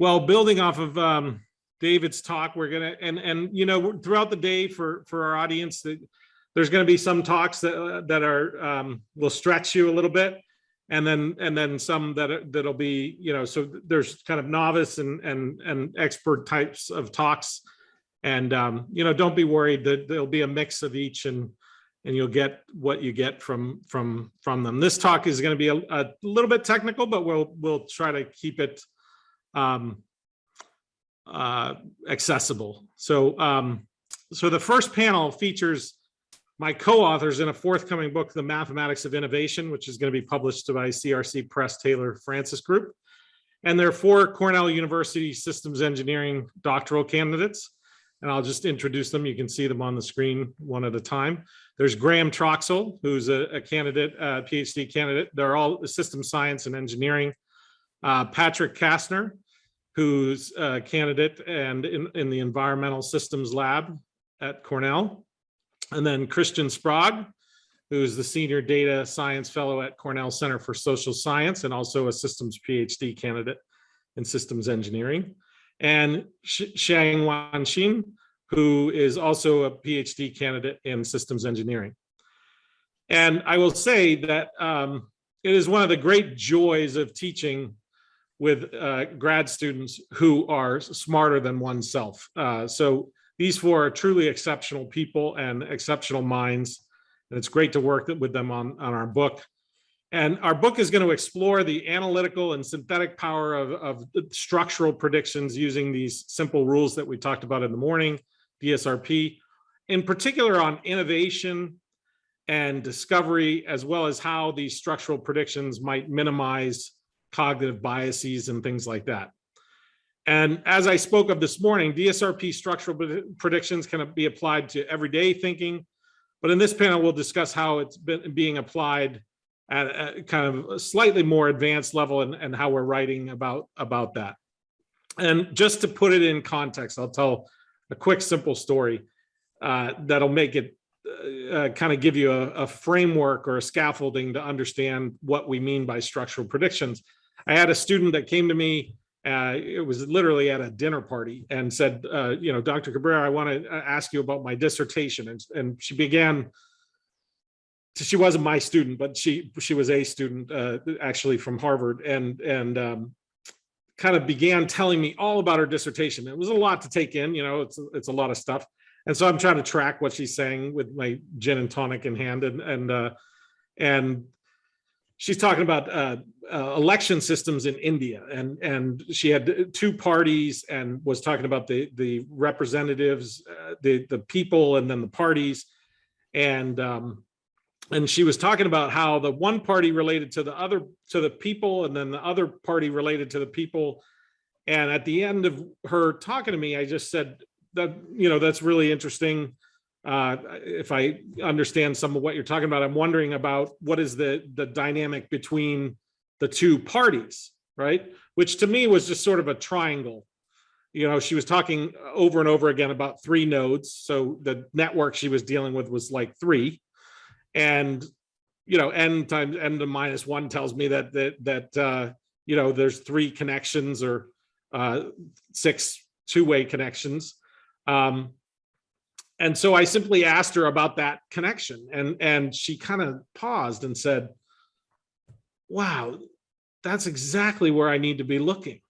Well, building off of um, David's talk, we're gonna, and, and, you know, throughout the day for, for our audience, that there's gonna be some talks that, uh, that are, um, will stretch you a little bit. And then, and then some that that'll be, you know, so there's kind of novice and, and, and expert types of talks. And, um, you know, don't be worried that there'll be a mix of each and, and you'll get what you get from, from, from them. This talk is gonna be a, a little bit technical, but we'll, we'll try to keep it, um, uh, accessible. So, um, so the first panel features my co-authors in a forthcoming book, The Mathematics of Innovation, which is going to be published by CRC Press Taylor Francis Group. And there are four Cornell University Systems Engineering doctoral candidates. And I'll just introduce them. You can see them on the screen one at a time. There's Graham Troxel, who's a, a candidate, uh, PhD candidate. They're all system science and engineering. Uh, Patrick Kastner, who's a candidate and in, in the environmental systems lab at Cornell. And then Christian Sprague, who's the senior data science fellow at Cornell Center for Social Science and also a systems PhD candidate in systems engineering. And Sh- Shang Wanxin, who is also a PhD candidate in systems engineering. And I will say that um, it is one of the great joys of teaching with uh, grad students who are smarter than oneself. Uh, so these four are truly exceptional people and exceptional minds. And it's great to work with them on, on our book. And our book is going to explore the analytical and synthetic power of, of structural predictions using these simple rules that we talked about in the morning, DSRP, in particular on innovation and discovery, as well as how these structural predictions might minimize cognitive biases and things like that. And as I spoke of this morning, DSRP structural predictions can be applied to everyday thinking. But in this panel, we'll discuss how it's been being applied at a kind of a slightly more advanced level and, and how we're writing about, about that. And just to put it in context, I'll tell a quick, simple story uh, that'll make it uh, kind of give you a, a framework or a scaffolding to understand what we mean by structural predictions. I had a student that came to me uh, it was literally at a dinner party and said, uh, you know, Dr. Cabrera, I want to ask you about my dissertation. And, and she began, she wasn't my student, but she she was a student uh, actually from Harvard and, and um, kind of began telling me all about her dissertation. It was a lot to take in, you know, it's, it's a lot of stuff. And so I'm trying to track what she's saying with my gin and tonic in hand and, and, uh, and she's talking about uh, uh, election systems in India, and and she had two parties and was talking about the the representatives, uh, the the people, and then the parties, and um, and she was talking about how the one party related to the other to the people, and then the other party related to the people, and at the end of her talking to me, I just said that you know that's really interesting uh, if I understand some of what you're talking about, I'm wondering about what is the the dynamic between the two parties, right? Which to me was just sort of a triangle. You know, she was talking over and over again about three nodes. So the network she was dealing with was like three. And, you know, n times n to minus one tells me that that that uh, you know, there's three connections or uh six two-way connections. Um, and so I simply asked her about that connection and, and she kind of paused and said, wow, that's exactly where I need to be looking.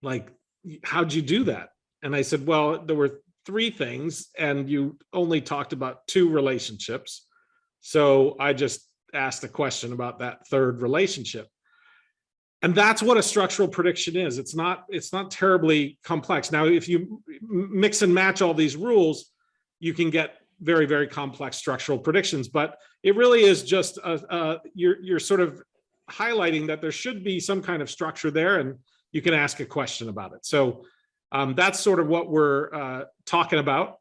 Like, how'd you do that? And I said, well, there were three things and you only talked about two relationships. So I just asked a question about that third relationship and that's what a structural prediction is. It's not it's not terribly complex. Now if you mix and match all these rules you can get very very complex structural predictions. But it really is just a, a, you're you're sort of highlighting that there should be some kind of structure there and you can ask a question about it. So um, that's sort of what we're uh, talking about.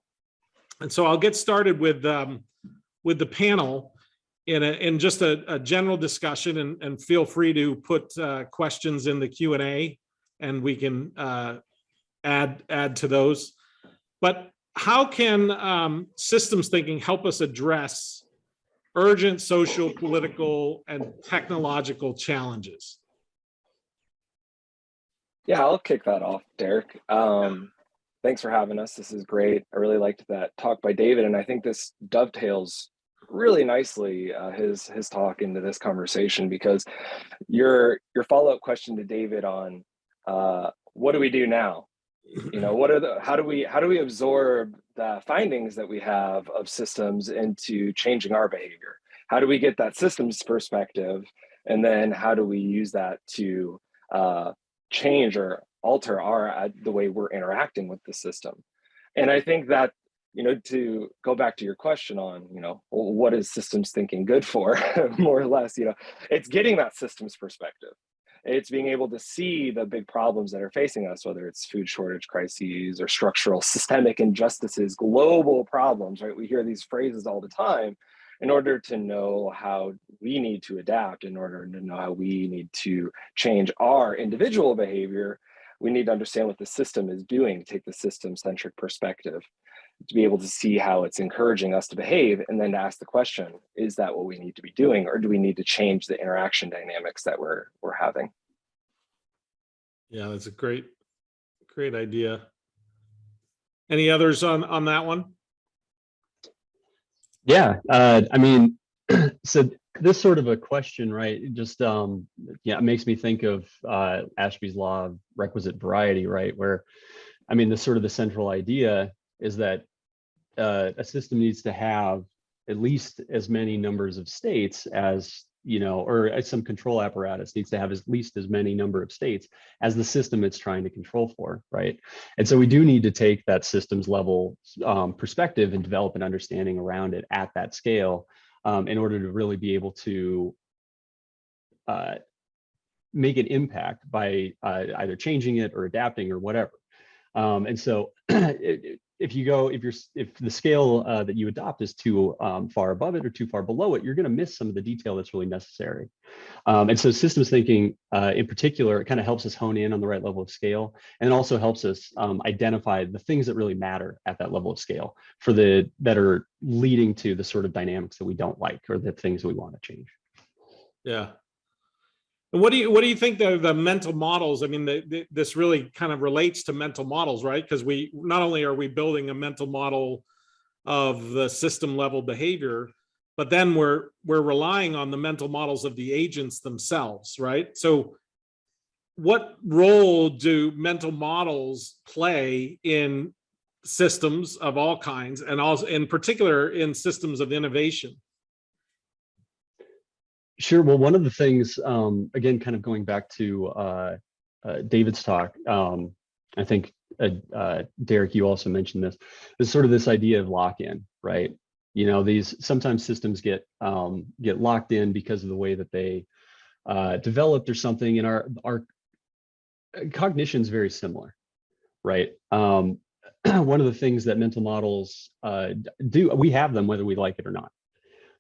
And so i'll get started with um, with the panel in a, in just a, a general discussion and, and feel free to put uh, questions in the Q and A and we can uh, add add to those. But how can um, systems thinking help us address urgent social, political, and technological challenges? Yeah, I'll kick that off, Derek. Um, thanks for having us. This is great. I really liked that talk by David, and I think this dovetails really nicely uh, his his talk into this conversation because your your follow up question to David on uh, what do we do now? You know, what are the how do we how do we absorb the findings that we have of systems into changing our behavior? How do we get that systems perspective, and then how do we use that to uh, change or alter our uh, the way we're interacting with the system and i think that you know to go back to your question on you know what is systems thinking good for more or less you know it's getting that systems perspective. It's being able to see the big problems that are facing us whether it's food shortage crises or structural systemic injustices global problems right? We hear these phrases all the time in order to know how we need to adapt, in order to know how we need to change our individual behavior, we need to understand what the system is doing, to take the system-centric perspective, to be able to see how it's encouraging us to behave, and then to ask the question, is that what we need to be doing, or do we need to change the interaction dynamics that we're, we're having? Yeah, that's a great, great idea. Any others on, on that one? Yeah, uh, I mean, so this sort of a question, right? Just um, yeah, it makes me think of uh, Ashby's law of requisite variety, right? Where, I mean, the sort of the central idea is that uh, a system needs to have at least as many numbers of states as you know, or some control apparatus needs to have at least as many number of states as the system it's trying to control for, right? And so we do need to take that systems level um, perspective and develop an understanding around it at that scale um, in order to really be able to uh, make an impact by uh, either changing it or adapting or whatever. Um, and so it, if you go, if you're, if the scale uh, that you adopt is too um, far above it or too far below it, you're going to miss some of the detail that's really necessary. Um, and so systems thinking uh, in particular, it kind of helps us hone in on the right level of scale and also helps us um, identify the things that really matter at that level of scale for the that are leading to the sort of dynamics that we don't like or the things we want to change. Yeah, and what do you what do you think the the mental models? I mean, the, the, this really kind of relates to mental models, right? Because we not only are we building a mental model of the system level behavior, but then we're we're relying on the mental models of the agents themselves, right? So, what role do mental models play in systems of all kinds, and also in particular in systems of innovation? Sure. Well, one of the things, um, again, kind of going back to uh, uh, David's talk, um, I think, uh, uh Derek, you also mentioned this, is sort of this idea of lock-in, right? You know, these sometimes systems get um, get locked in because of the way that they uh, developed or something, and our our cognition is very similar, right? Um, one of the things that mental models uh, do, we have them whether we like it or not,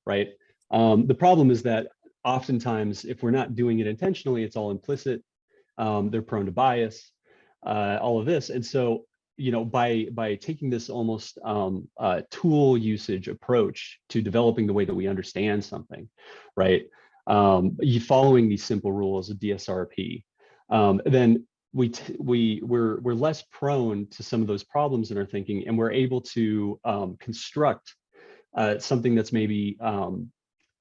right? Um, the problem is that oftentimes, if we're not doing it intentionally, it's all implicit. Um, they're prone to bias, uh, all of this. And so, you know, by by taking this almost um, uh, tool usage approach to developing the way that we understand something, right? Um, you following these simple rules of DSRP, um, then we we we're we're less prone to some of those problems in our thinking, and we're able to um, construct uh, something that's maybe um,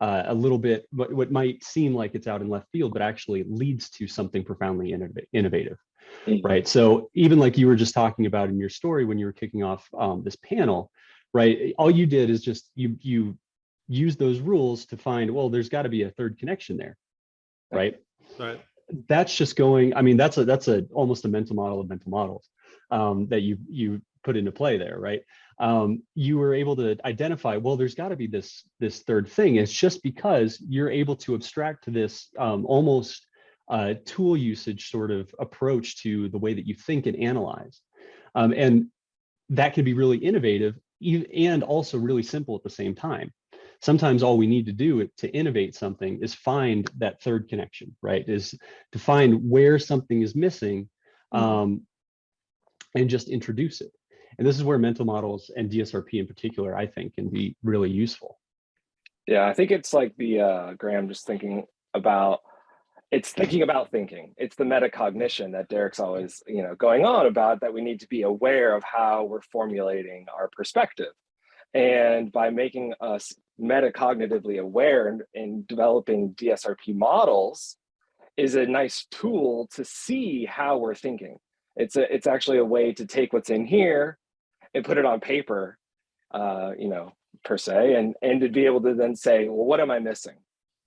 uh, a little bit what, what might seem like it's out in left field, but actually leads to something profoundly innovative. Mm -hmm. Right. So even like you were just talking about in your story when you were kicking off um, this panel, right? All you did is just you you use those rules to find well, there's got to be a third connection there, right? Right. That's just going. I mean, that's a that's a almost a mental model of mental models um, that you you put into play there, right? um, you were able to identify, well, there's got to be this this third thing. It's just because you're able to abstract to this um, almost uh, tool usage sort of approach to the way that you think and analyze. Um, and that can be really innovative and also really simple at the same time. Sometimes all we need to do to innovate something is find that third connection, right? Is to find where something is missing mm-hmm. um, and just introduce it. And this is where mental models and DSRP in particular, I think, can be really useful. Yeah, I think it's like the uh, Graham just thinking about it's thinking about thinking. It's the metacognition that Derek's always, you know, going on about that we need to be aware of how we're formulating our perspective. And by making us metacognitively aware and developing DSRP models is a nice tool to see how we're thinking. It's a, it's actually a way to take what's in here and put it on paper, uh, you know, per se, and, and to be able to then say, well, what am I missing?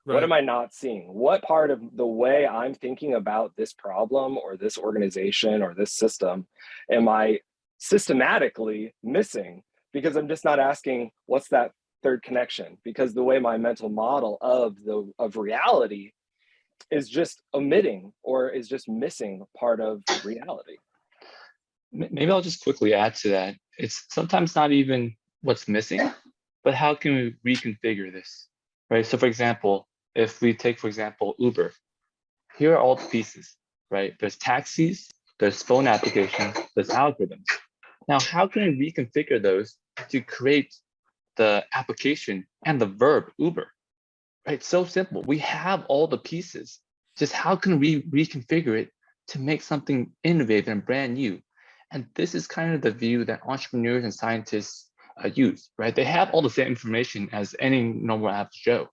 What am I not seeing? What part of the way I'm thinking about this problem or this organization or this system am I systematically missing? Because I'm just not asking what's that third connection? Because the way my mental model of the of reality is just omitting or is just missing part of reality. Maybe I'll just quickly add to that. It's sometimes not even what's missing, but how can we reconfigure this, right? So for example, if we take, for example, Uber, here are all the pieces, right? There's taxis, there's phone applications, there's algorithms. Now, how can we reconfigure those to create the application and the verb Uber? Right, so simple. We have all the pieces. Just how can we reconfigure it to make something innovative and brand new? And this is kind of the view that entrepreneurs and scientists uh, use, right? They have all the same information as any normal average Joe,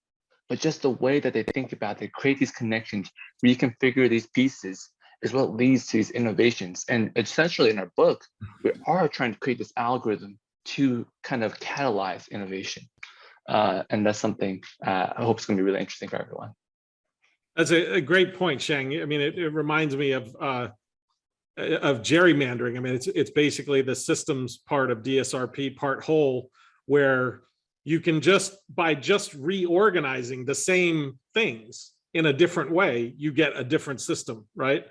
but just the way that they think about it, create these connections, reconfigure these pieces is what leads to these innovations. And essentially in our book, we are trying to create this algorithm to kind of catalyze innovation. Uh, and that's something uh, I hope is going to be really interesting for everyone. That's a, a great point, Shang. I mean, it, it reminds me of uh, of gerrymandering. I mean, it's it's basically the systems part of DSRP part whole, where you can just by just reorganizing the same things in a different way, you get a different system, right?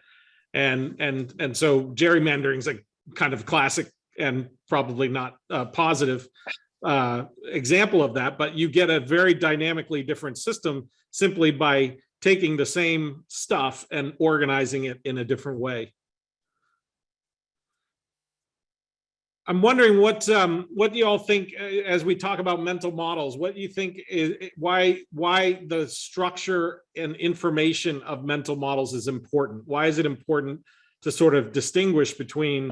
And and and so gerrymandering is a kind of classic and probably not uh, positive uh, example of that, but you get a very dynamically different system simply by taking the same stuff and organizing it in a different way. I'm wondering what um, what do you all think uh, as we talk about mental models? What do you think is why why the structure and information of mental models is important? Why is it important to sort of distinguish between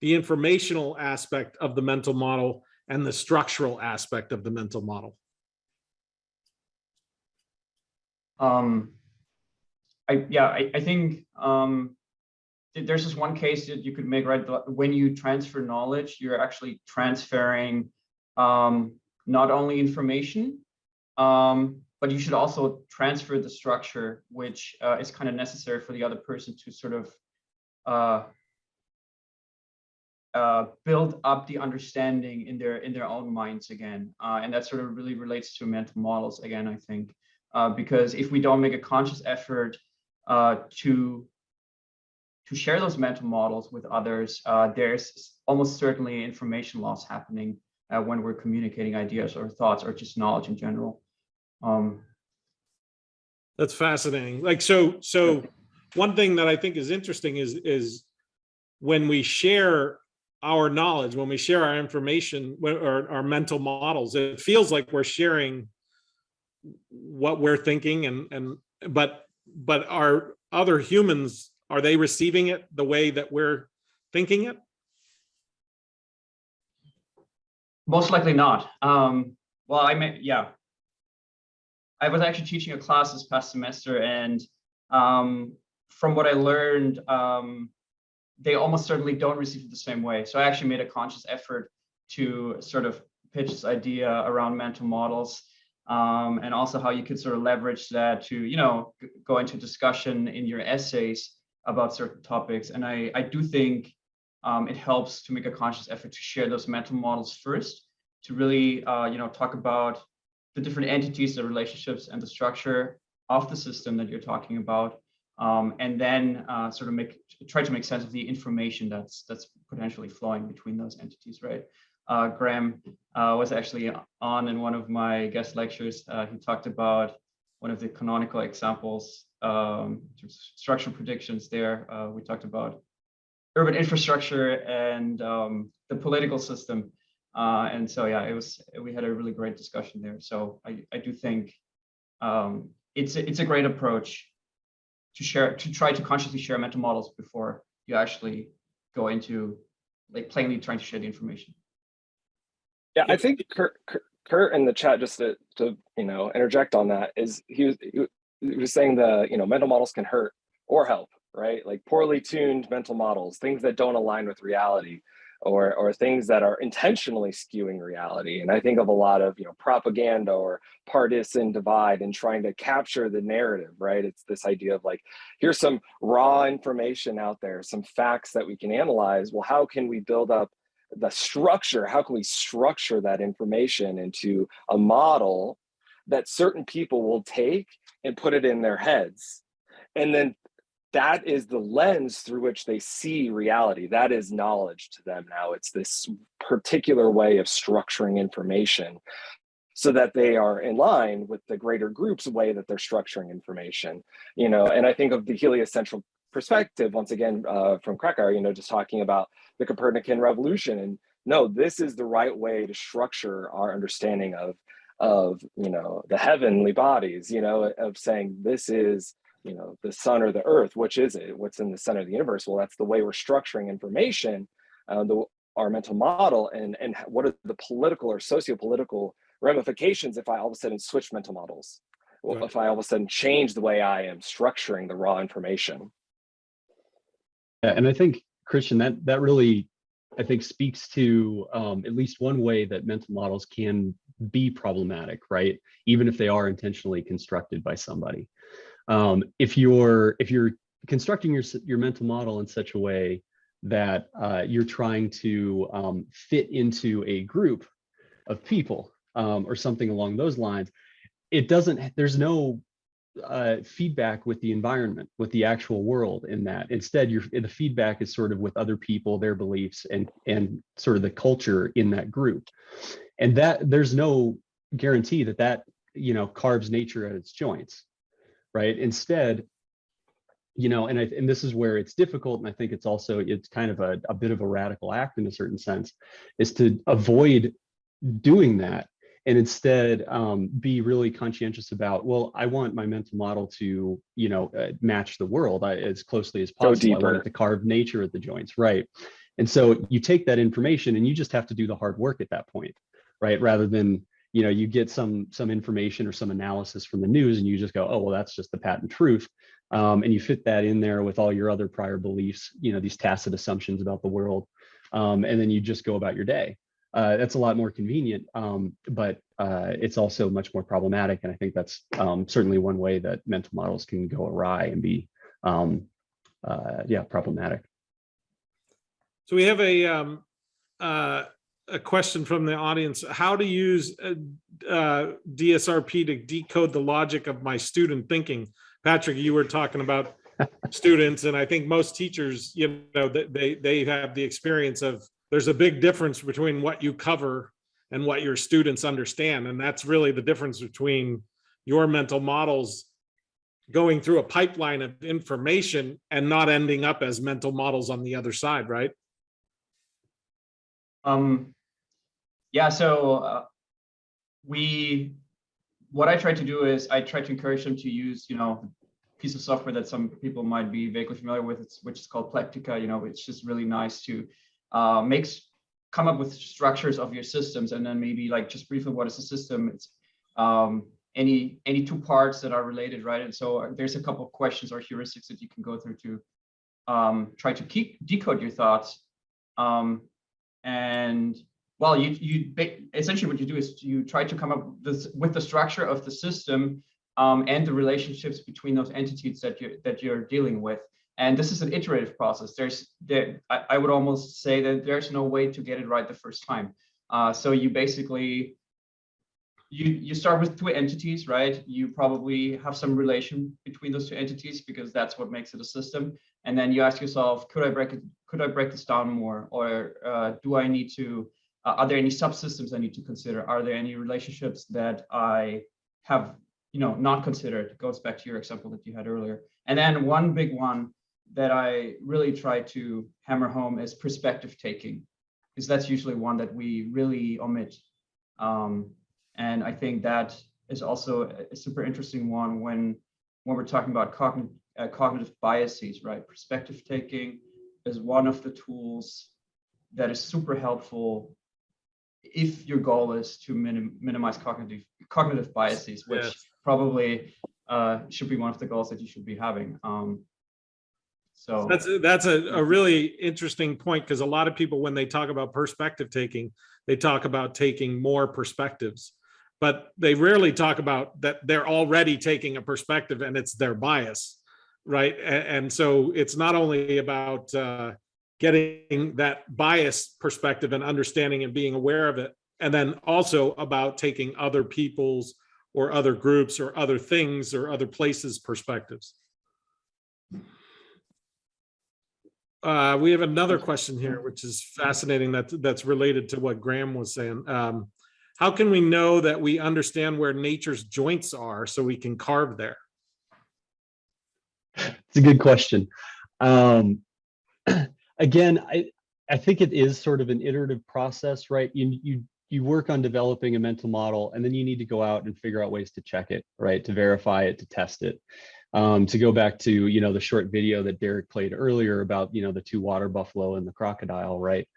the informational aspect of the mental model and the structural aspect of the mental model? Um, I, yeah, I, I think um, there's this one case that you could make, right? When you transfer knowledge, you're actually transferring um, not only information, um, but you should also transfer the structure, which uh, is kind of necessary for the other person to sort of uh, uh, build up the understanding in their in their own minds again, uh, and that sort of really relates to mental models again. I think uh, because if we don't make a conscious effort uh, to to share those mental models with others, uh, there's almost certainly information loss happening uh, when we're communicating ideas or thoughts or just knowledge in general. Um, That's fascinating. Like, so, so one thing that I think is interesting is, is when we share our knowledge, when we share our information or our mental models, it feels like we're sharing what we're thinking and, and, but, but our other humans, are they receiving it the way that we're thinking it? Most likely not. Um, well, I mean, yeah. I was actually teaching a class this past semester, and um, from what I learned, um, they almost certainly don't receive it the same way. So I actually made a conscious effort to sort of pitch this idea around mental models, um, and also how you could sort of leverage that to, you know, go into discussion in your essays about certain topics. And I, I do think um, it helps to make a conscious effort to share those mental models first, to really, uh, you know, talk about the different entities, the relationships, and the structure of the system that you're talking about, um, and then uh, sort of make try to make sense of the information that's that's potentially flowing between those entities, right? Uh, Graham uh, was actually on in one of my guest lectures. Uh, he talked about one of the canonical examples, um, structural predictions. There, uh, we talked about urban infrastructure and um, the political system. Uh, and so, yeah, it was, we had a really great discussion there. So I, I do think um, it's, a, it's a great approach to share, to try to consciously share mental models before you actually go into like plainly trying to share the information. Yeah, I think Kurt, Kurt- Kurt in the chat, just to, to, you know, interject on that is he was, he was saying the, you know, mental models can hurt or help, right? Like poorly tuned mental models, things that don't align with reality or, or things that are intentionally skewing reality. And I think of a lot of, you know, propaganda or partisan divide and trying to capture the narrative, right? It's this idea of like, here's some raw information out there, some facts that we can analyze. Well, how can we build up the structure how can we structure that information into a model that certain people will take and put it in their heads. And then that is the lens through which they see reality. That is knowledge to them now. It's this particular way of structuring information so that they are in line with the greater group's way that they're structuring information you know? And i think of the heliocentral perspective once again uh, from Krakauer, you know just talking about the Copernican revolution. And no, this is the right way to structure our understanding of, of you know, the heavenly bodies, you know, of saying this is, you know, the sun or the earth, which is it? What's in the center of the universe? Well, that's the way we're structuring information, uh, the, our mental model, and, and what are the political or socio-political ramifications if I all of a sudden switch mental models? Well, Right. if I all of a sudden change the way I am structuring the raw information. Yeah, and I think Christian, that that really, I think, speaks to um, at least one way that mental models can be problematic, right? Even if they are intentionally constructed by somebody. Um, if you're if you're constructing your your mental model in such a way that uh, you're trying to um, fit into a group of people um, or something along those lines, it doesn't. There's no uh, feedback with the environment, with the actual world in that. Instead, your the feedback is sort of with other people, their beliefs, and and sort of the culture in that group. And that there's no guarantee that that you know carves nature at its joints, right? Instead, you know, and I and this is where it's difficult, and I think it's also it's kind of a, a bit of a radical act in a certain sense, is to avoid doing that and instead um, be really conscientious about well i want my mental model to you know uh, match the world I, as closely as possible. I want it to carve nature at the joints. Right. And so you take that information and you just have to do the hard work at that point right? Rather than you know you get some some information or some analysis from the news and you just go oh well that's just the patent truth um, and you fit that in there with all your other prior beliefs you know these tacit assumptions about the world um, and then you just go about your day uh, that's a lot more convenient, um, but uh, it's also much more problematic. And I think that's um, certainly one way that mental models can go awry and be, um, uh, yeah, problematic. So we have a, um, uh, a question from the audience, how to use uh, uh, DSRP to decode the logic of my student thinking. Patrick, you were talking about students, and I think most teachers, you know, they, they have the experience of, there's a big difference between what you cover and what your students understand, and that's really the difference between your mental models going through a pipeline of information and not ending up as mental models on the other side, right? Um, yeah, so uh, we, what I try to do is I try to encourage them to use, you know, a piece of software that some people might be vaguely familiar with, which is called Plectica. You know, it's just really nice to uh, makes come up with structures of your systems, and then maybe like just briefly, what is a system? It's um, any any two parts that are related, right? And so uh, there's a couple of questions or heuristics that you can go through to um, try to keep decode your thoughts. Um, and well, you you essentially what you do is you try to come up this, with the structure of the system um, and the relationships between those entities that you that you're dealing with. And this is an iterative process. There's there I, I would almost say that there's no way to get it right the first time. Uh, so you basically you you start with two entities, right? You probably have some relation between those two entities because that's what makes it a system. And then you ask yourself, could I break it? Could I break this down more, or uh, do I need to? Uh, are there any subsystems I need to consider? Are there any relationships that I have, you know, not considered? It goes back to your example that you had earlier. And then one big one that I really try to hammer home is perspective taking, because that's usually one that we really omit. Um, and I think that is also a super interesting one when when we're talking about cognitive uh, cognitive biases, right? Perspective taking is one of the tools that is super helpful if your goal is to minim- minimize cognitive cognitive biases, which Yes. probably uh, should be one of the goals that you should be having. Um, so That's, that's a, a really interesting point because a lot of people, when they talk about perspective taking, they talk about taking more perspectives. But they rarely talk about that they're already taking a perspective and it's their bias, right? A- And, so it's not only about uh, getting that bias perspective and understanding and being aware of it, and then also about taking other people's or other groups or other things or other places perspectives. Uh, we have another question here, which is fascinating that that's related to what Graham was saying. Um, how can we know that we understand where nature's joints are so we can carve there? It's a good question. Um, again, I, I think it is sort of an iterative process, right? You, you, you work on developing a mental model and then you need to go out and figure out ways to check it, right? To verify it, to test it. Um, to go back to, you know, the short video that Derek played earlier about, you know, the two water buffalo and the crocodile, right?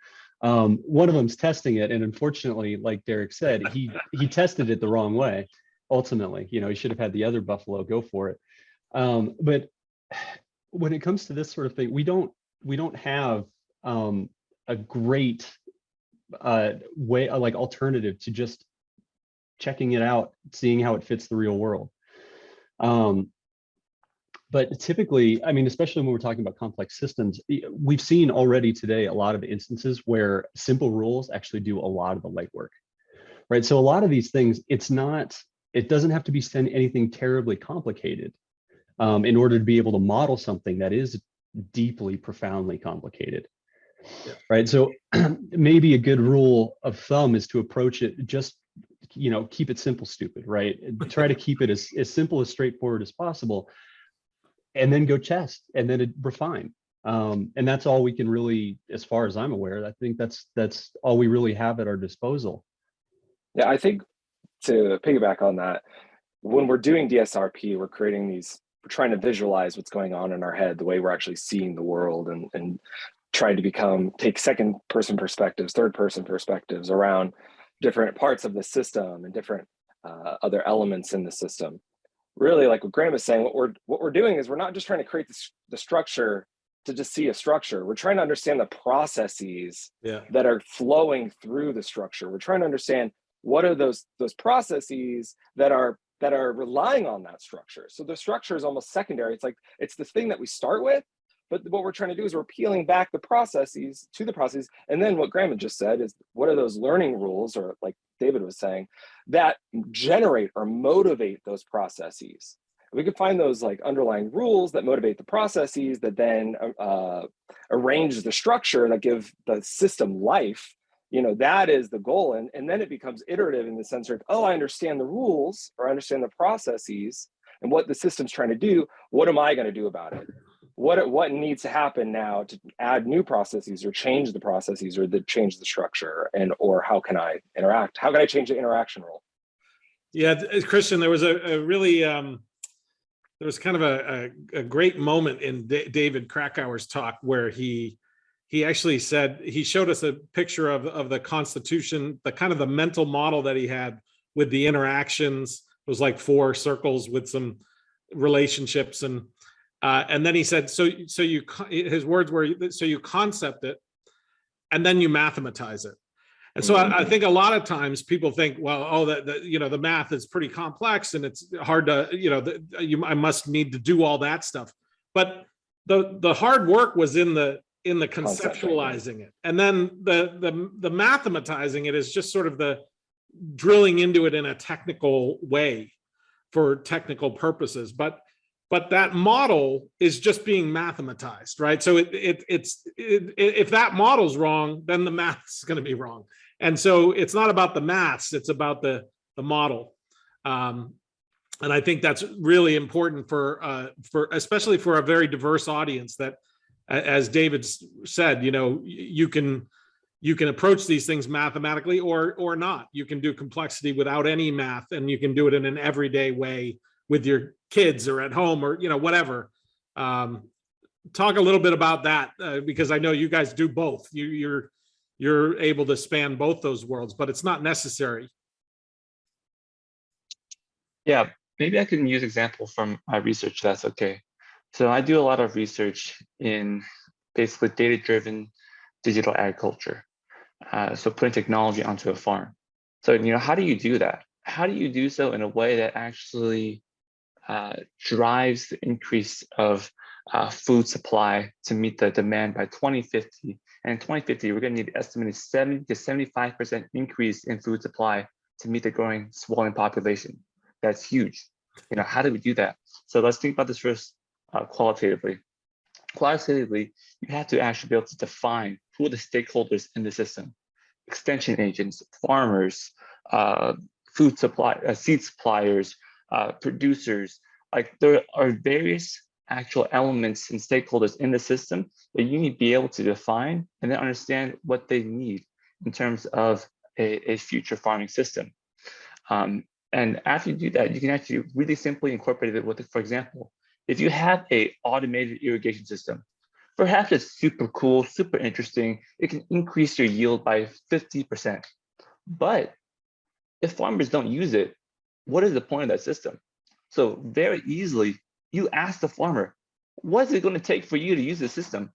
Um, one of them's testing it. And unfortunately, like Derek said, he, he tested it the wrong way. Ultimately, you know, he should have had the other buffalo go for it. Um, but when it comes to this sort of thing, we don't we don't have um, a great uh, way uh, like alternative to just checking it out, seeing how it fits the real world. Um, but typically, I mean, especially when we're talking about complex systems, we've seen already today a lot of instances where simple rules actually do a lot of the legwork, right? So a lot of these things, it's not, it doesn't have to be send anything terribly complicated um, in order to be able to model something that is deeply, profoundly complicated. Yeah. Right. So maybe a good rule of thumb is to approach it just, you know, keep it simple, stupid, right? Try to keep it as, as simple as straightforward as possible. And then go test and then refine. Um, and that's all we can really, as far as I'm aware, I think that's that's all we really have at our disposal. Yeah, I think to piggyback on that, when we're doing DSRP, we're creating these, we're trying to visualize what's going on in our head, the way we're actually seeing the world and, and trying to become, take second person perspectives, third person perspectives around different parts of the system and different uh, other elements in the system. Really, like what Graham is saying, what we're what we're doing is we're not just trying to create this, the structure to just see a structure. We're trying to understand the processes Yeah. that are flowing through the structure. We're trying to understand what are those those processes that are that are relying on that structure. So the structure is almost secondary. It's like it's the thing that we start with, but what we're trying to do is we're peeling back the processes to the processes. And then what Graham just said is what are those learning rules, or like David was saying, that generate or motivate those processes. We can find those like underlying rules that motivate the processes that then uh, arrange the structure that give the system life you know that is the goal and, and then it becomes iterative in the sense of oh i understand the rules or i understand the processes and what the system's trying to do what am i going to do about it what what needs to happen now to add new processes or change the processes or the change the structure and or how can i interact how can i change the interaction rule Yeah, Christian, there was a, a really, um, there was kind of a, a, a great moment in Da- David Krakauer's talk where he, he actually said, he showed us a picture of, of the Constitution, the kind of the mental model that he had with the interactions. It was like four circles with some relationships and, uh, and then he said, so, so you, his words were, so you concept it and then you mathematize it. And so I, I think a lot of times people think, well, oh, that, that, you know, the math is pretty complex and it's hard to, you know, the, you, I must need to do all that stuff. But the, the hard work was in the, in the conceptualizing it. And then the, the, the mathematizing it is just sort of the drilling into it in a technical way for technical purposes. But, but that model is just being mathematized, right? So it, it, it's, it, if that model's wrong, then the math's gonna be wrong. And so it's not about the maths, it's about the, the model. Um, and I think that's really important for, uh, for, especially for a very diverse audience that, as David said, you know, you can, you can approach these things mathematically or, or not. You can do complexity without any math and you can do it in an everyday way with your kids or at home or, you know, whatever. Um, talk a little bit about that uh, because I know you guys do both. You, you're you're able to span both those worlds, but it's not necessary. Yeah, maybe I can use example from my research. That's okay. So I do a lot of research in basically data-driven digital agriculture. Uh, so putting technology onto a farm. So you know, how do you do that? How do you do so in a way that actually uh, drives the increase of uh, food supply to meet the demand by 2050? And in 2050, we're going to need estimated 70 to 75% increase in food supply to meet the growing swelling population. That's huge. You know, how do we do that? So let's think about this first uh, qualitatively. Qualitatively, you have to actually be able to define who are the stakeholders in the system, extension agents, farmers, uh, food supply, uh, seed suppliers, uh, producers. Like there are various actual elements and stakeholders in the system that you need to be able to define and then understand what they need in terms of a, a future farming system. Um, and after you do that, you can actually really simply incorporate it with, for example, if you have a automated irrigation system, perhaps it's super cool, super interesting. It can increase your yield by 50%. But if farmers don't use it, what is the point of that system? So very easily, you ask the farmer, what is it going to take for you to use the system?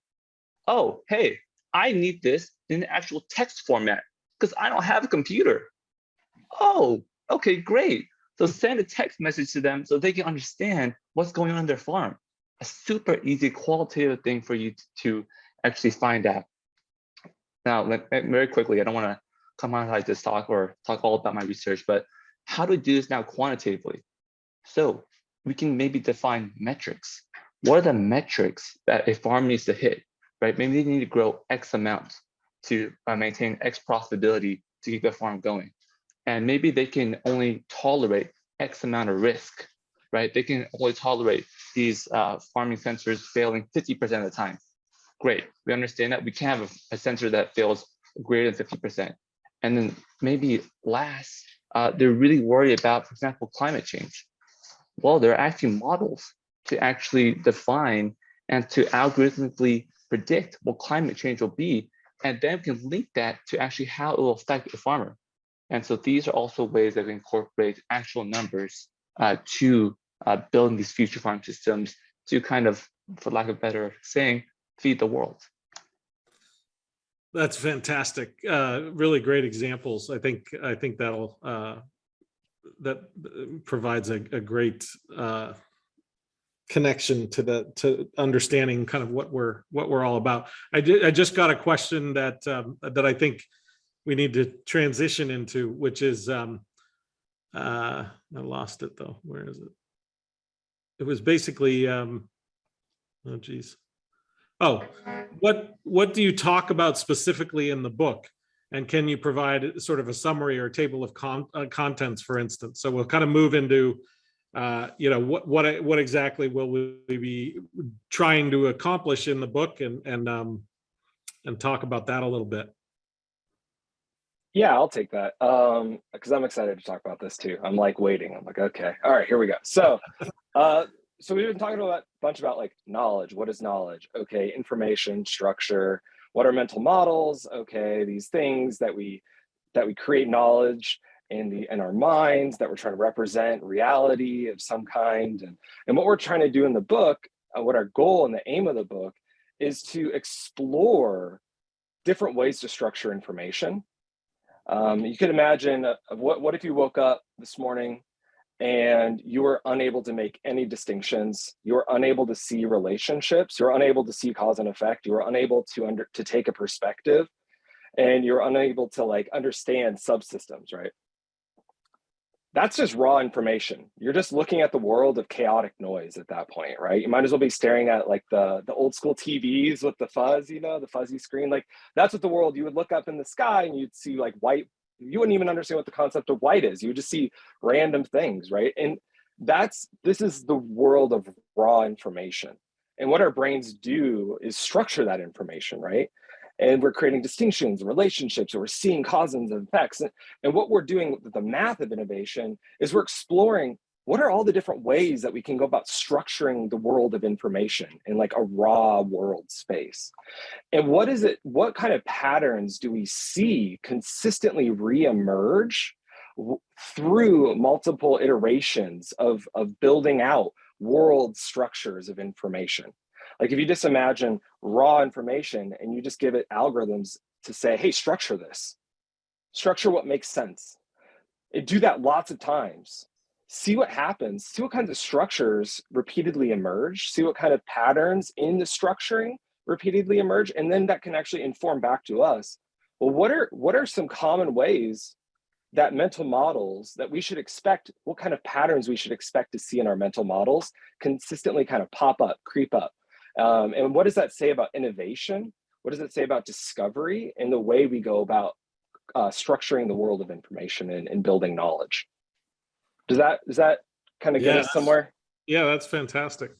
Oh, hey, I need this in the actual text format because I don't have a computer. Oh, okay, great. So send a text message to them so they can understand what's going on in their farm. A super easy qualitative thing for you to actually find out. Now, very quickly, I don't want to come on like this talk or talk all about my research, but how do we do this now quantitatively? So we can maybe define metrics. What are the metrics that a farm needs to hit, right? Maybe they need to grow X amount to uh, maintain X profitability to keep the farm going. And maybe they can only tolerate X amount of risk, right? They can only tolerate these uh, farming sensors failing 50% of the time. Great, we understand that we can't have a, a sensor that fails greater than 50%. And then maybe last, uh, they're really worried about, for example, climate change. Well, there are actually models to actually define and to algorithmically predict what climate change will be, and then we can link that to actually how it will affect the farmer. And so these are also ways that we incorporate actual numbers uh, to uh, building these future farm systems to kind of, for lack of better saying, feed the world. That's fantastic. Uh, really great examples. I think I think that'll uh, that provides a, a great uh, connection to the to understanding kind of what we're what we're all about. I did I just got a question that um, that I think we need to transition into, which is um, uh, I lost it though. Where is it? It was basically um, oh geez. Oh, what what do you talk about specifically in the book? And can you provide sort of a summary or table of con uh, contents, for instance? So we'll kind of move into, uh, you know, what what what exactly will we be trying to accomplish in the book, and and um, and talk about that a little bit. Yeah, I'll take that. Um, because I'm excited to talk about this too. I'm like waiting. I'm like, okay, all right, here we go. So, uh, so we've been talking about a bunch about like knowledge. What is knowledge? Okay, information, structure. What are mental models? Okay, these things that we that we create knowledge in the in our minds that we're trying to represent reality of some kind. And and what we're trying to do in the book, uh, what our goal and the aim of the book is to explore different ways to structure information um, you could imagine uh, what, what if you woke up this morning and you are unable to make any distinctions, You're unable to see relationships, you're unable to see cause and effect, You're unable to under to take a perspective, and you're unable to like understand subsystems, right? That's just raw information. You're just looking at the world of chaotic noise at that point, right? You might as well be staring at like the, the old school TVs with the fuzz, you know, the fuzzy screen. Like that's what the world, you would look up in the sky and you'd see like white, you wouldn't even understand what the concept of white is. You would just see random things, right? And that's, this is the world of raw information. And what our brains do is structure that information, right? and we're creating distinctions, relationships, or we're seeing causes and effects. And, and what we're doing with the math of innovation is we're exploring what are all the different ways that we can go about structuring the world of information in like a raw world space? And what is it, what kind of patterns do we see consistently reemerge through multiple iterations of, of building out world structures of information? Like if you just imagine raw information and you just give it algorithms to say, hey, structure this, structure what makes sense. And do that lots of times see what happens, see what kinds of structures repeatedly emerge, see what kind of patterns in the structuring repeatedly emerge, and then that can actually inform back to us. Well, what are what are some common ways that mental models that we should expect, what kind of patterns we should expect to see in our mental models consistently kind of pop up, creep up. Um, and what does that say about innovation? What does it say about discovery and the way we go about uh, structuring the world of information and, and building knowledge? Does that does that kind of get us somewhere? Yeah, that's fantastic.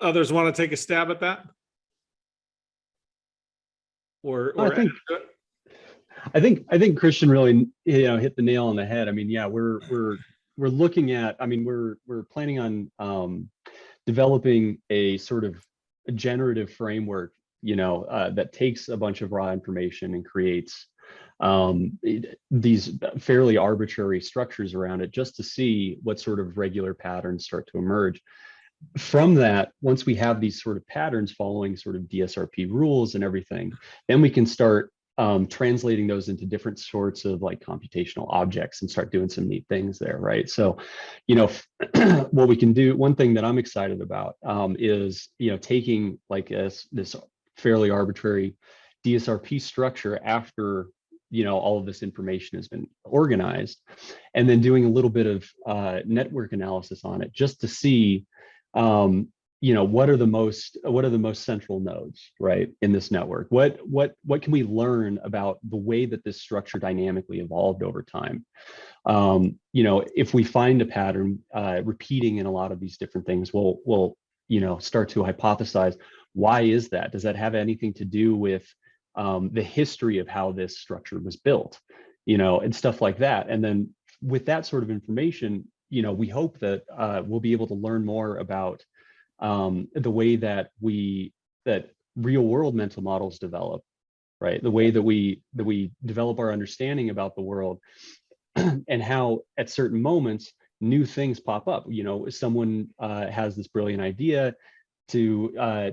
Others want to take a stab at that? Or, I think- I think I think Christian really you know hit the nail on the head. I mean, yeah, we're we're we're looking at. I mean, we're we're planning on um, developing a sort of a generative framework, you know, uh, that takes a bunch of raw information and creates um, these fairly arbitrary structures around it, just to see what sort of regular patterns start to emerge. From that, once we have these sort of patterns following sort of DSRP rules and everything, then we can start um, translating those into different sorts of like computational objects and start doing some neat things there, right? So, you know, what we can do, one thing that I'm excited about um, is, you know, taking like this, this fairly arbitrary DSRP structure after, you know, all of this information has been organized and then doing a little bit of uh, network analysis on it just to see, um, you know what are the most what are the most central nodes right in this network? What what what can we learn about the way that this structure dynamically evolved over time? Um you know if we find a pattern uh repeating in a lot of these different things we'll we'll you know start to hypothesize why is that? Does that have anything to do with um the history of how this structure was built you know and stuff like that and then with that sort of information you know we hope that uh we'll be able to learn more about um, the way that we that real world mental models develop, right? The way that we that we develop our understanding about the world and how at certain moments new things pop up. You know, someone uh, has this brilliant idea to uh,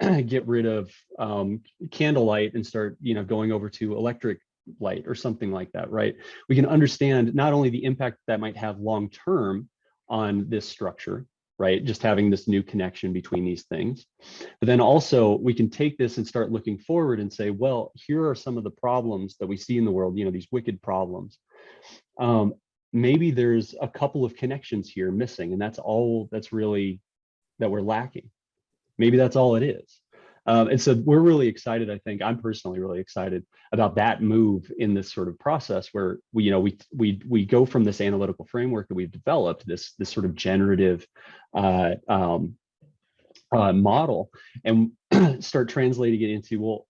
get rid of um, candlelight and start, you know, going over to electric light or something like that, right? We can understand not only the impact that might have long term on this structure, right? Just having this new connection between these things. But then also we can take this and start looking forward and say, well, here are some of the problems that we see in the world, you know, these wicked problems. Um, maybe there's a couple of connections here missing and that's all that's really that we're lacking. Maybe that's all it is. Um, and so we're really excited. I think I'm personally really excited about that move in this sort of process where we, you know, we we we go from this analytical framework that we've developed, this this sort of generative uh, um, uh, model, and start translating it into well,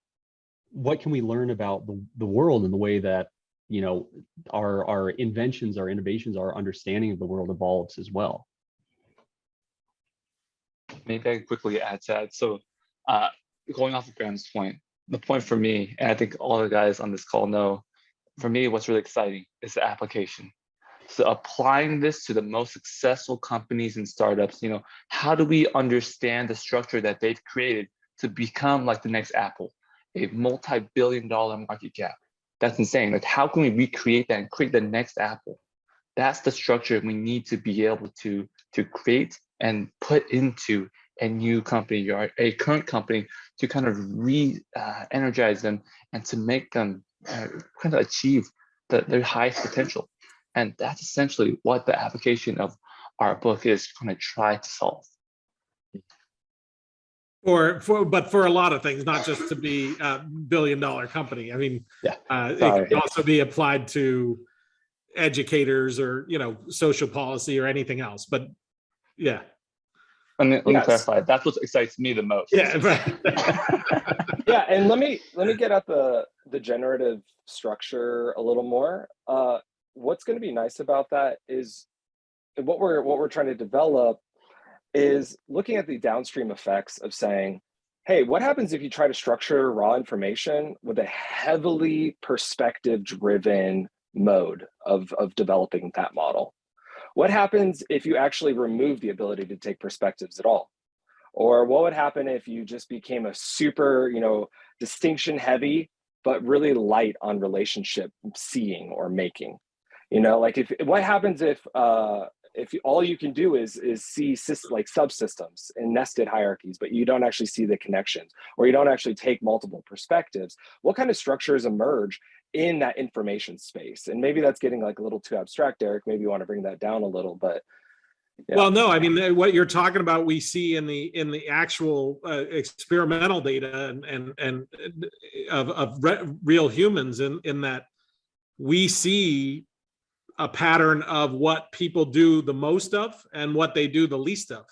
what can we learn about the the world and the way that you know our our inventions, our innovations, our understanding of the world evolves as well. Maybe I can quickly add to that. So uh, going off of Graham's point, the point for me, and I think all the guys on this call know, for me, what's really exciting is the application. So applying this to the most successful companies and startups, you know, how do we understand the structure that they've created to become like the next Apple, a multi-billion dollar market cap? That's insane. Like, how can we recreate that and create the next Apple? That's the structure we need to be able to to create and put into a new company or a current company to kind of re-energize them and to make them uh, kind of achieve the, their highest potential. And that's essentially what the application of our book is going to try to solve. for, for, but for a lot of things, not just to be a billion dollar company. I mean, Yeah. uh, it can also be applied to educators or, you know, social policy or anything else, but yeah, And let me Yes. clarify, that's what excites me the most. yeah, right. yeah, and let me let me get at the the generative structure a little more. Uh, what's going to be nice about that is what we're what we're trying to develop is looking at the downstream effects of saying, hey, what happens if you try to structure raw information with a heavily perspective driven mode of, of developing that model? What happens if you actually remove the ability to take perspectives at all? Or what would happen if you just became a super, you know, distinction heavy, but really light on relationship seeing or making? You know, like if what happens if uh, if all you can do is is see like subsystems and nested hierarchies, but you don't actually see the connections, or you don't actually take multiple perspectives, what kind of structures emerge in that information space? And maybe that's getting like a little too abstract, Eric. Maybe you want to bring that down a little, but Yeah. Well, no, I mean, what you're talking about, we see in the, in the actual uh, experimental data and, and, and uh, of, of re- real humans in, in that we see a pattern of what people do the most of and what they do the least of.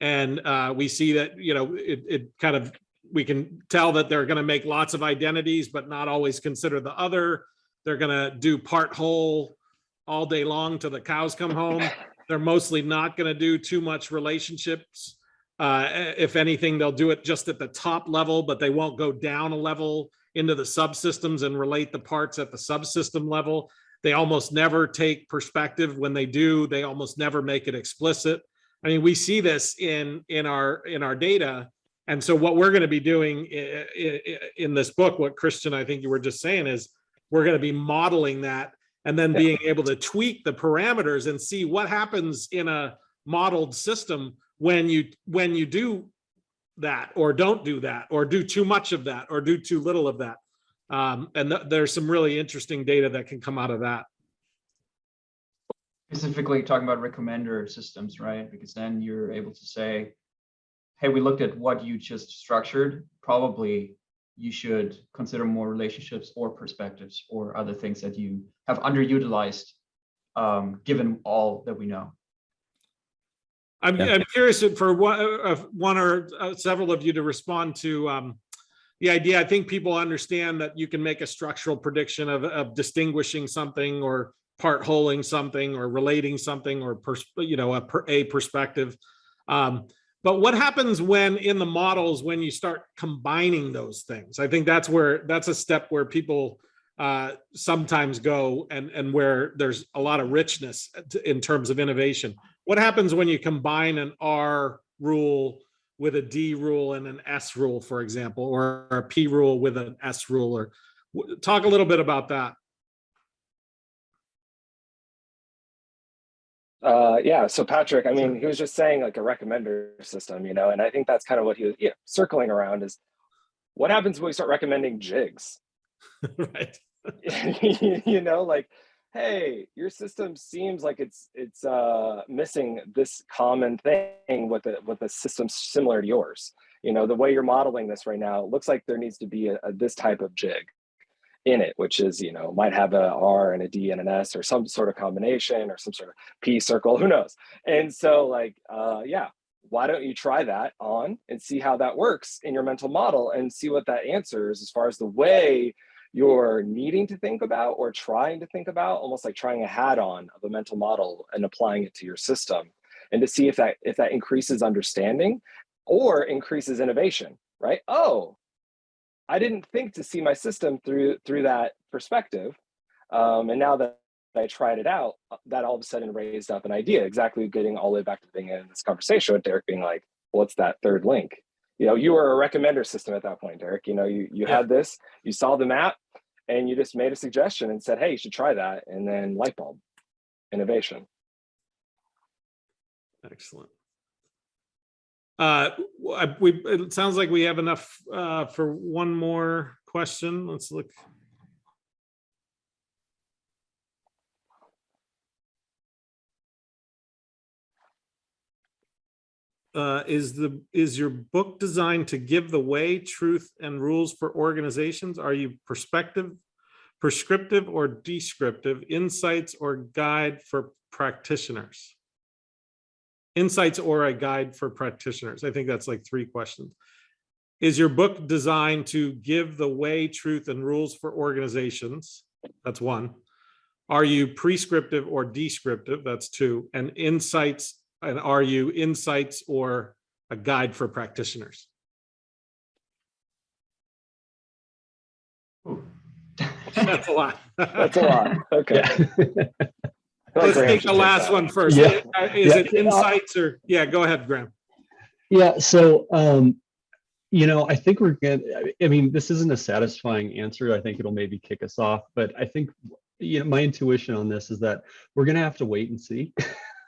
And uh, we see that, you know, it, it kind of, we can tell that they're gonna make lots of identities, but not always consider the other. They're gonna do part whole all day long till the cows come home they're mostly not going to do too much relationships. Uh, if anything, they'll do it just at the top level, but they won't go down a level into the subsystems and relate the parts at the subsystem level. They almost never take perspective. When they do, they almost never make it explicit. I mean, we see this in in our in our data. And so what we're going to be doing in this book, what Christian, I think you were just saying is we're going to be modeling that and then being able to tweak the parameters and see what happens in a modeled system when you when you do that or don't do that or do too much of that or do too little of that. Um, and th- there's some really interesting data that can come out of that. Specifically talking about recommender systems, right? Because then you're able to say, hey, we looked at what you just structured. Probably you should consider more relationships or perspectives or other things that you have underutilized, um, given all that we know. i'm, Yeah. I'm curious for one, uh, one or uh, several of you to respond to um, the idea i think people understand that you can make a structural prediction of, of distinguishing something or part holing something or relating something or pers- you know a, per- a perspective um, but what happens when in the models when you start combining those things? I think that's where that's a step where people uh, sometimes go and and where there's a lot of richness in terms of innovation. What happens when you combine an r rule with a d rule and an s rule for example or a p rule with an s rule or talk a little bit about that Uh, yeah. So Patrick, I mean, he was just saying like a recommender system, you know, and I think that's kind of what he was yeah, circling around is what happens when we start recommending jigs? right you know, like, hey, your system seems like it's it's uh, missing this common thing with a with a system similar to yours. You know, the way you're modeling this right now, looks like there needs to be a, a this type of jig in it, which is, you know, might have a R and a D and an S or some sort of combination or some sort of P circle, who knows? And so like, uh, yeah, why don't you try that on and see how that works in your mental model and see what that answers as far as the way you're needing to think about or trying to think about, almost like trying a hat on of a mental model and applying it to your system and to see if that if that increases understanding or increases innovation, right? Oh, I didn't think to see my system through through that perspective. Um, and now that I tried it out, uh, that all of a sudden raised up an idea, exactly getting all the way back to the beginning of this conversation with Derek being like, what's that third link? You know, you were a recommender system at that point, Derek. You know, you, you Yeah. had this, you saw the map and you just made a suggestion and said, hey, you should try that. And then light bulb, innovation. excellent uh we it sounds like we have enough uh for one more question let's look uh, is the, is your book designed to give the way, truth and rules for organizations? Are you perspective, prescriptive or descriptive, insights or guide for practitioners? Insights or a guide for practitioners? I think that's like three questions. Is your book designed to give the way, truth and rules for organizations? That's one. Are you prescriptive or descriptive? That's two. And insights, and are you insights or a guide for practitioners? That's a lot. That's a lot. Okay. Yeah. I feel like Let's Graham take the last that. one first. Yeah. Uh, Is Yeah. it insights or, yeah, go ahead, Graham. Yeah, so um, you know, I think we're gonna, I mean, this isn't a satisfying answer. I think it'll maybe kick us off, but I think, you know, my intuition on this is that we're gonna have to wait and see.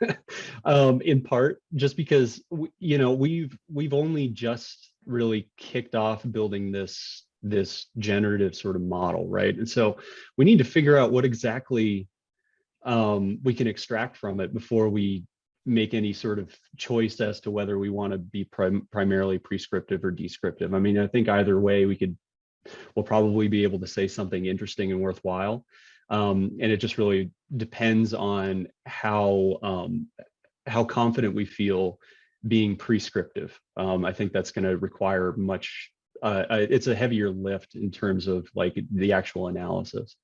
um, in part, just because w- you know, we've we've only just really kicked off building this this generative sort of model, right? And so we need to figure out what exactly um, we can extract from it before we make any sort of choice as to whether we want to be prim- primarily prescriptive or descriptive. I mean, I think either way we could, we'll probably be able to say something interesting and worthwhile. Um, and it just really depends on how um, how confident we feel being prescriptive. Um, I think that's going to require much. Uh, uh, it's a heavier lift in terms of like the actual analysis.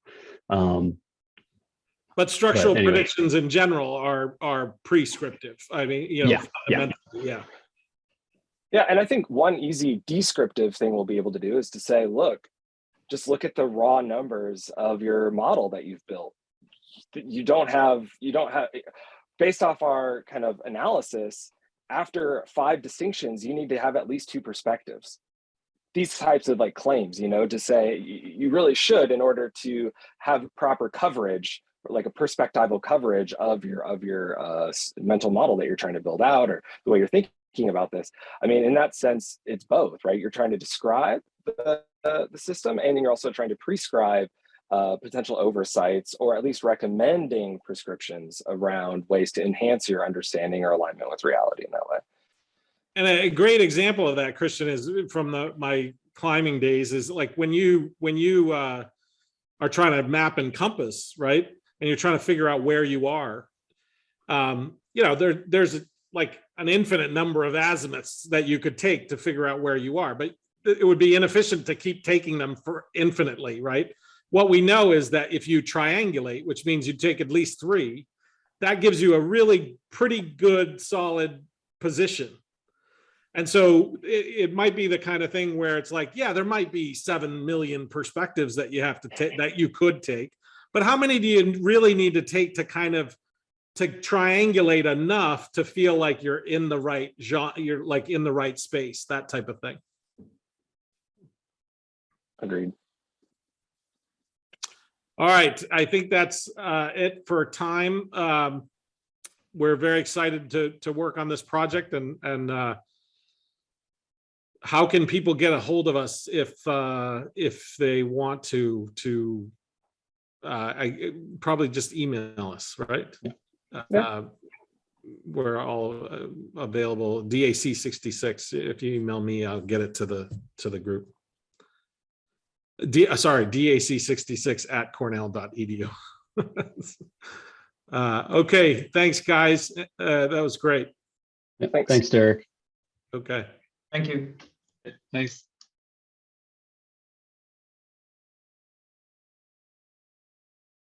Um, But structural anyway. predictions in general are, are prescriptive. I mean, you know, Yeah, yeah. yeah. Yeah, and I think one easy descriptive thing we'll be able to do is to say, look, just look at the raw numbers of your model that you've built. You don't have, you don't have, based off our kind of analysis, after five distinctions, you need to have at least two perspectives. These types of like claims, you know, to say you really should in order to have proper coverage, like a perspectival coverage of your of your uh, mental model that you're trying to build out or the way you're thinking about this. I mean, in that sense, it's both, right? You're trying to describe the, uh, the system and then you're also trying to prescribe uh, potential oversights or at least recommending prescriptions around ways to enhance your understanding or alignment with reality in that way. And a great example of that, Christian, is from the, my climbing days is like when you, when you uh, are trying to map and compass, right? And you're trying to figure out where you are. Um, you know, there, there's like an infinite number of azimuths that you could take to figure out where you are, but it would be inefficient to keep taking them for infinitely, right? What we know is that if you triangulate, which means you take at least three, that gives you a really pretty good solid position. And so it, it might be the kind of thing where it's like, yeah, there might be 7 million perspectives that you have to take, that you could take. But how many do you really need to take to kind of, to triangulate enough to feel like you're in the right genre, you're like in the right space, that type of thing. Agreed. All right, I think that's uh, it for time. Um, We're very excited to, to work on this project and, and uh, how can people get a hold of us if, uh, if they want to, to uh, I, probably just email us, right? Yeah. Uh, We're all uh, available, DAC 66. If you email me, I'll get it to the, to the group. D, uh, sorry, DAC 66 at cornell.edu. Uh, okay, thanks, guys. Uh, that was great. yeah, Thanks. Thanks, Derek. Okay. Thank you. Thanks.